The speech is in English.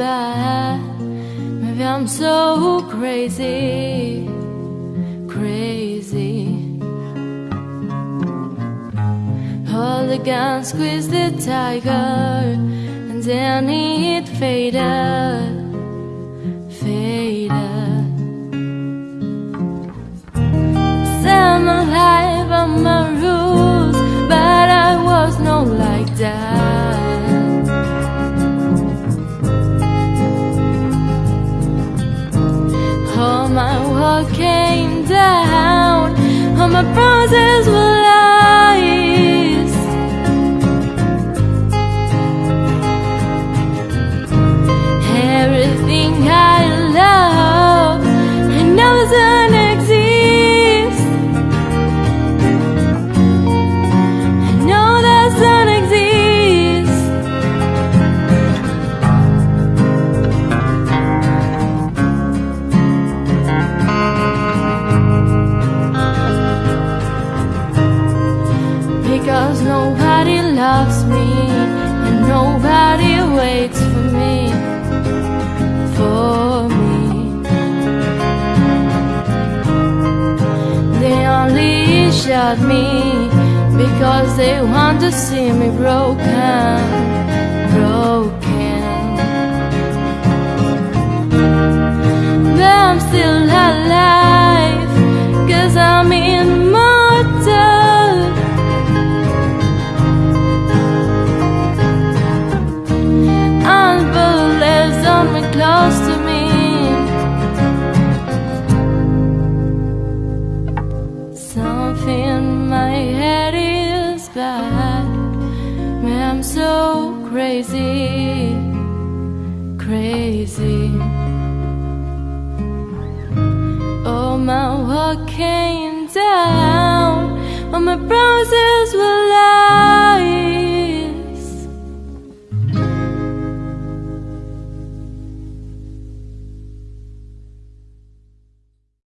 bad. Maybe I'm so crazy, crazy. Hold the gun, squeeze the tiger, and then it faded, faded. My world came down, all my promises were shot me because they want to see me broken, broken. Is. Man, I'm so crazy, crazy. Oh, my came down. All my promises